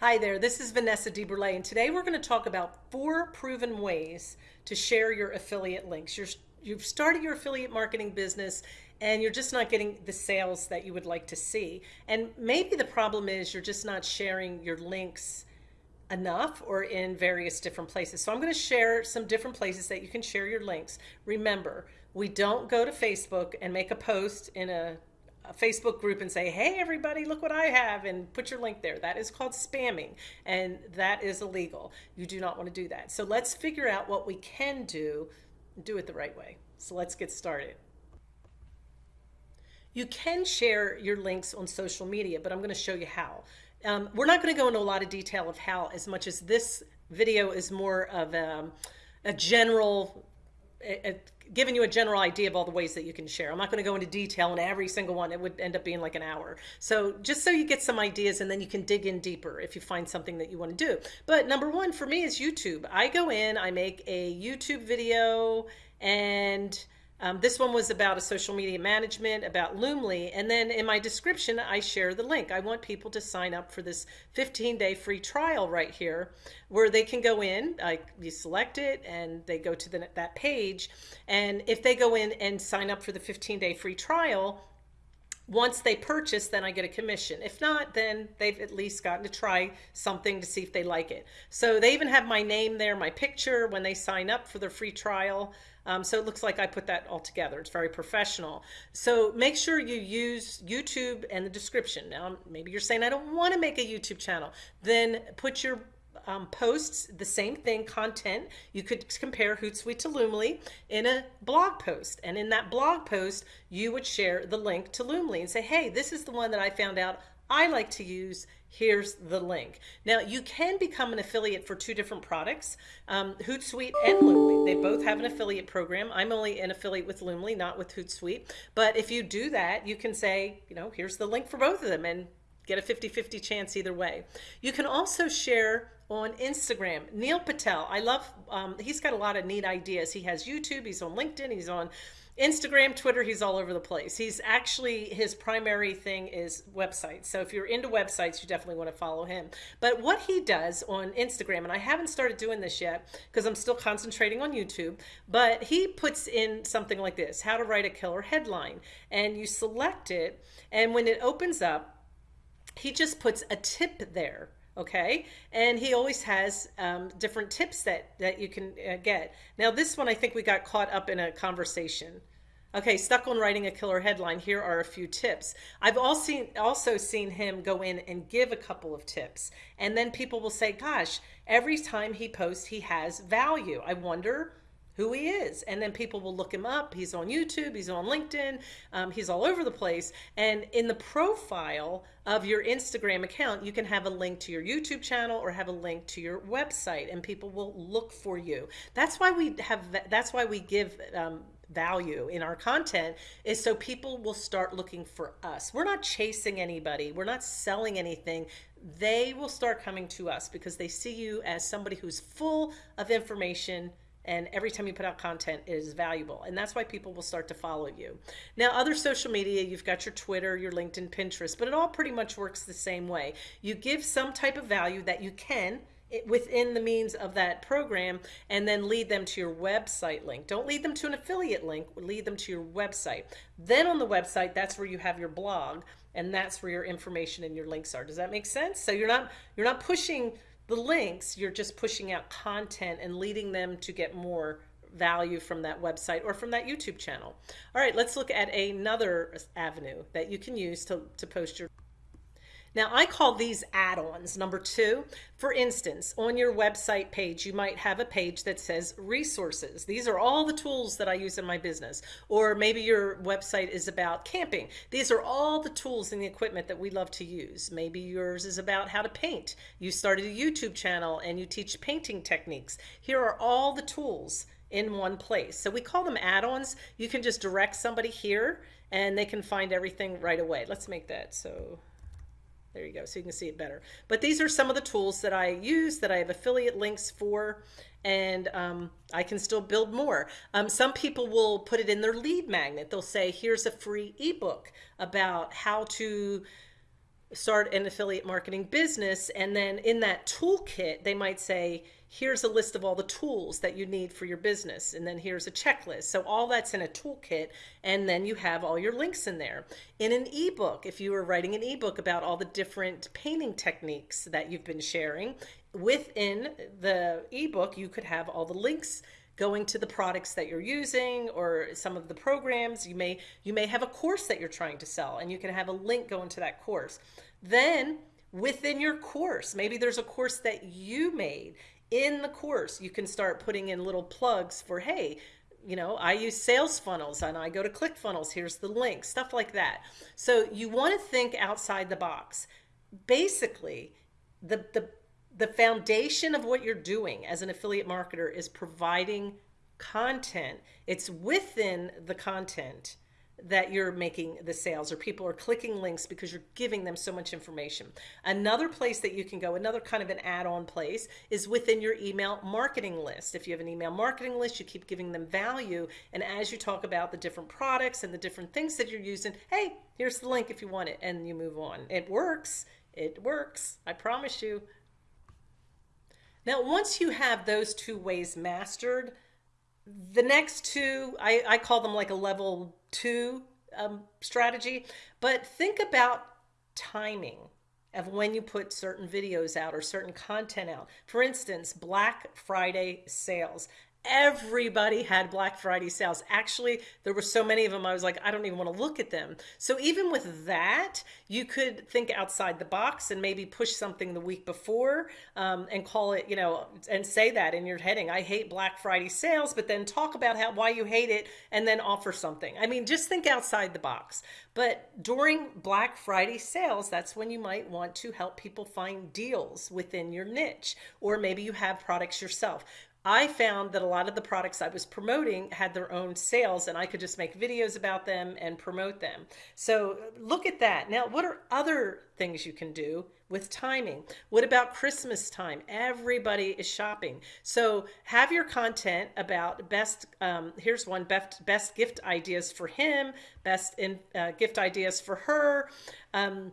Hi there, this is Vanessa DeBurle, and today we're going to talk about four proven ways to share your affiliate links. You're, you've started your affiliate marketing business and you're just not getting the sales that you would like to see. And maybe the problem is you're just not sharing your links enough or in various different places. So I'm going to share some different places that you can share your links. Remember, we don't go to Facebook and make a post in a a Facebook group and say, hey, everybody, look what I have, and put your link there. That is called spamming, and that is illegal. You do not want to do that. So let's figure out what we can do, do it the right way. So let's get started. You can share your links on social media, but I'm going to show you how. Um, we're not going to go into a lot of detail of how as much as this video is more of a, a general giving you a general idea of all the ways that you can share. I'm not going to go into detail on every single one. It would end up being like an hour. So just so you get some ideas and then you can dig in deeper if you find something that you want to do. But number one for me is YouTube. I go in, I make a YouTube video and um, this one was about a social media management, about Loomly. And then in my description, I share the link. I want people to sign up for this 15 day free trial right here where they can go in, like you select it and they go to the, that page. And if they go in and sign up for the 15 day free trial, once they purchase, then I get a commission. If not, then they've at least gotten to try something to see if they like it. So they even have my name there, my picture when they sign up for their free trial. Um, so it looks like I put that all together. It's very professional. So make sure you use YouTube and the description. Now, maybe you're saying, I don't want to make a YouTube channel. Then put your um, posts, the same thing, content. You could compare Hootsuite to Loomly in a blog post. And in that blog post, you would share the link to Loomly and say, hey, this is the one that I found out I like to use. Here's the link. Now you can become an affiliate for two different products, um, Hootsuite and Loomly. They both have an affiliate program. I'm only an affiliate with Loomly, not with Hootsuite. But if you do that, you can say, you know, here's the link for both of them and get a 50-50 chance either way. You can also share on Instagram. Neil Patel, I love, um, he's got a lot of neat ideas. He has YouTube, he's on LinkedIn, he's on Instagram, Twitter, he's all over the place. He's actually, his primary thing is websites. So if you're into websites, you definitely want to follow him. But what he does on Instagram, and I haven't started doing this yet because I'm still concentrating on YouTube, but he puts in something like this, how to write a killer headline. And you select it, and when it opens up, he just puts a tip there okay? And he always has um, different tips that that you can uh, get. Now this one I think we got caught up in a conversation. Okay stuck on writing a killer headline here are a few tips. I've also seen also seen him go in and give a couple of tips. And then people will say gosh every time he posts he has value. I wonder who he is. And then people will look him up. He's on YouTube, he's on LinkedIn, um, he's all over the place. And in the profile of your Instagram account, you can have a link to your YouTube channel or have a link to your website and people will look for you. That's why we have, that's why we give um, value in our content is so people will start looking for us. We're not chasing anybody. We're not selling anything. They will start coming to us because they see you as somebody who's full of information, and every time you put out content it is valuable. And that's why people will start to follow you. Now other social media you've got your twitter your linkedin pinterest but it all pretty much works the same way. You give some type of value that you can within the means of that program and then lead them to your website link. Don't lead them to an affiliate link lead them to your website. Then on the website that's where you have your blog and that's where your information and your links are. Does that make sense? So you're not you're not pushing the links, you're just pushing out content and leading them to get more value from that website or from that YouTube channel. All right, let's look at another avenue that you can use to, to post your now I call these add-ons. Number two, for instance, on your website page, you might have a page that says resources. These are all the tools that I use in my business. Or maybe your website is about camping. These are all the tools and the equipment that we love to use. Maybe yours is about how to paint. You started a YouTube channel and you teach painting techniques. Here are all the tools in one place. So we call them add-ons. You can just direct somebody here and they can find everything right away. Let's make that so there you go. So you can see it better. But these are some of the tools that I use that I have affiliate links for and um, I can still build more. Um, some people will put it in their lead magnet. They'll say, here's a free ebook about how to start an affiliate marketing business. And then in that toolkit, they might say, here's a list of all the tools that you need for your business. And then here's a checklist. So all that's in a toolkit. And then you have all your links in there. In an ebook, if you were writing an ebook about all the different painting techniques that you've been sharing, within the ebook, you could have all the links going to the products that you're using or some of the programs you may you may have a course that you're trying to sell and you can have a link going to that course. Then within your course maybe there's a course that you made in the course you can start putting in little plugs for hey you know i use sales funnels and i go to clickfunnels here's the link stuff like that. So you want to think outside the box. Basically the the the foundation of what you're doing as an affiliate marketer is providing content. It's within the content that you're making the sales or people are clicking links because you're giving them so much information. Another place that you can go, another kind of an add-on place is within your email marketing list. If you have an email marketing list, you keep giving them value. And as you talk about the different products and the different things that you're using, hey, here's the link if you want it, and you move on. It works. It works. I promise you. Now, once you have those two ways mastered, the next two, I, I call them like a level two um, strategy, but think about timing of when you put certain videos out or certain content out. For instance, Black Friday sales everybody had Black Friday sales. Actually, there were so many of them, I was like, I don't even want to look at them. So even with that, you could think outside the box and maybe push something the week before um, and call it, you know, and say that in your heading. I hate Black Friday sales, but then talk about how why you hate it and then offer something. I mean, just think outside the box. But during Black Friday sales, that's when you might want to help people find deals within your niche, or maybe you have products yourself. I found that a lot of the products I was promoting had their own sales and I could just make videos about them and promote them. So look at that. Now, what are other things you can do with timing? What about Christmas time? Everybody is shopping. So have your content about best, um, here's one, best, best gift ideas for him, best in, uh, gift ideas for her. Um,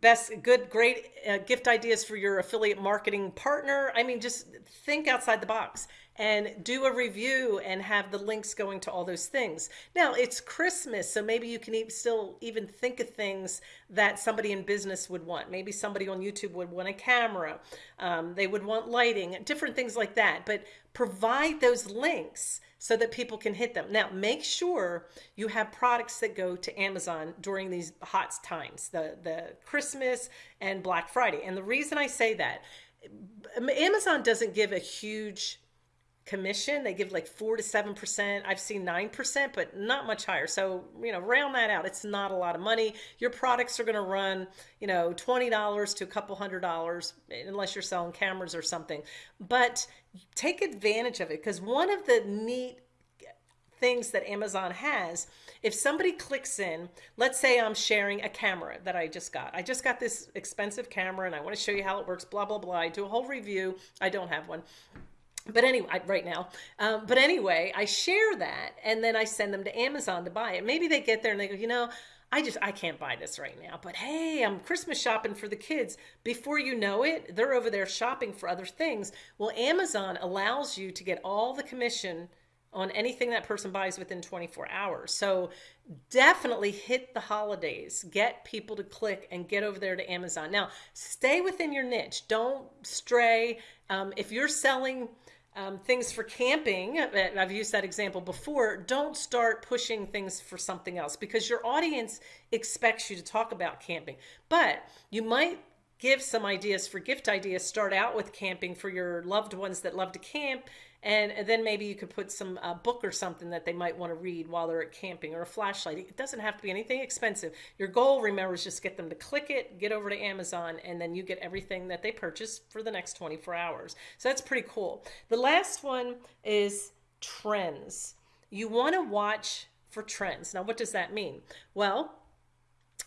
best good great uh, gift ideas for your affiliate marketing partner. I mean just think outside the box and do a review and have the links going to all those things. Now it's christmas so maybe you can even still even think of things that somebody in business would want. Maybe somebody on youtube would want a camera um, they would want lighting different things like that. But provide those links so that people can hit them. Now, make sure you have products that go to Amazon during these hot times, the, the Christmas and Black Friday. And the reason I say that, Amazon doesn't give a huge commission. They give like four to seven percent. I've seen nine percent, but not much higher. So you know, round that out. It's not a lot of money. Your products are going to run, you know, twenty dollars to a couple hundred dollars, unless you're selling cameras or something. But take advantage of it because one of the neat things that Amazon has, if somebody clicks in, let's say I'm sharing a camera that I just got. I just got this expensive camera and I want to show you how it works, blah, blah, blah. I do a whole review. I don't have one. But anyway, right now, um, but anyway, I share that and then I send them to Amazon to buy it. Maybe they get there and they go, you know, I just, I can't buy this right now, but hey, I'm Christmas shopping for the kids. Before you know it, they're over there shopping for other things. Well, Amazon allows you to get all the commission on anything that person buys within 24 hours. So definitely hit the holidays, get people to click and get over there to Amazon. Now, stay within your niche. Don't stray. Um, if you're selling um, things for camping, uh, I've used that example before, don't start pushing things for something else because your audience expects you to talk about camping. But you might give some ideas for gift ideas. Start out with camping for your loved ones that love to camp and then maybe you could put some uh, book or something that they might want to read while they're at camping or a flashlight. It doesn't have to be anything expensive. Your goal, remember, is just get them to click it, get over to Amazon, and then you get everything that they purchase for the next 24 hours. So that's pretty cool. The last one is trends. You want to watch for trends. Now, what does that mean? Well,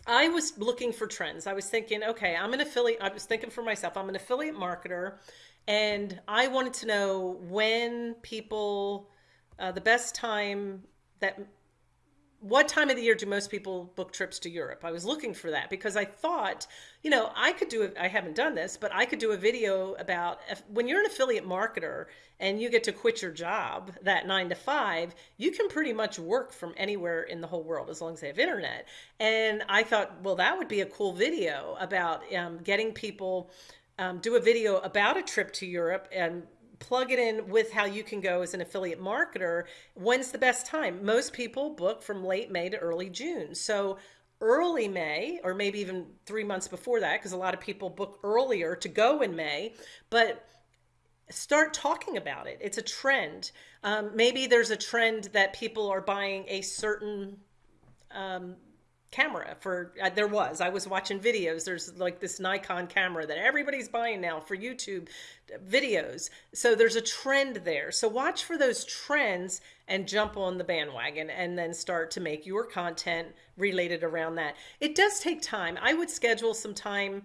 I was looking for trends. I was thinking, okay, I'm an affiliate. I was thinking for myself, I'm an affiliate marketer and I wanted to know when people, uh, the best time that what time of the year do most people book trips to Europe? I was looking for that because I thought, you know, I could do. I haven't done this, but I could do a video about when you're an affiliate marketer and you get to quit your job that nine to five, you can pretty much work from anywhere in the whole world as long as they have internet. And I thought, well, that would be a cool video about um, getting people. Um, do a video about a trip to Europe and plug it in with how you can go as an affiliate marketer. When's the best time? Most people book from late May to early June. So early May, or maybe even three months before that, because a lot of people book earlier to go in May, but start talking about it. It's a trend. Um, maybe there's a trend that people are buying a certain um, camera for uh, there was. I was watching videos. There's like this nikon camera that everybody's buying now for youtube videos. So there's a trend there. So watch for those trends and jump on the bandwagon and then start to make your content related around that. It does take time. I would schedule some time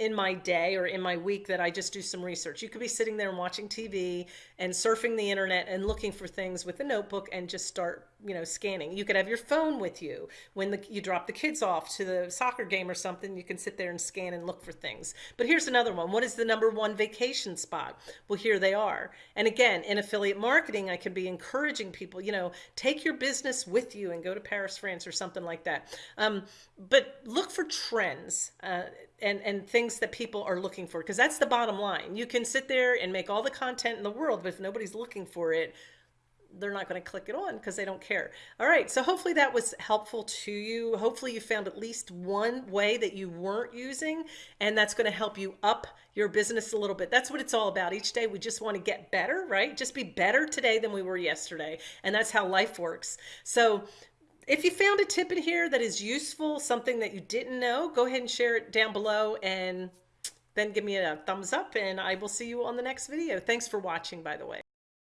in my day or in my week that I just do some research. You could be sitting there and watching TV and surfing the internet and looking for things with a notebook and just start, you know, scanning. You could have your phone with you when the, you drop the kids off to the soccer game or something. You can sit there and scan and look for things. But here's another one. What is the number one vacation spot? Well, here they are. And again, in affiliate marketing, I can be encouraging people, you know, take your business with you and go to Paris, France or something like that. Um, but look for trends. Uh, and and things that people are looking for because that's the bottom line you can sit there and make all the content in the world but if nobody's looking for it they're not going to click it on because they don't care. All right so hopefully that was helpful to you. Hopefully you found at least one way that you weren't using and that's going to help you up your business a little bit. That's what it's all about. Each day we just want to get better right? Just be better today than we were yesterday and that's how life works. So if you found a tip in here that is useful, something that you didn't know, go ahead and share it down below and then give me a thumbs up and I will see you on the next video. Thanks for watching, by the way.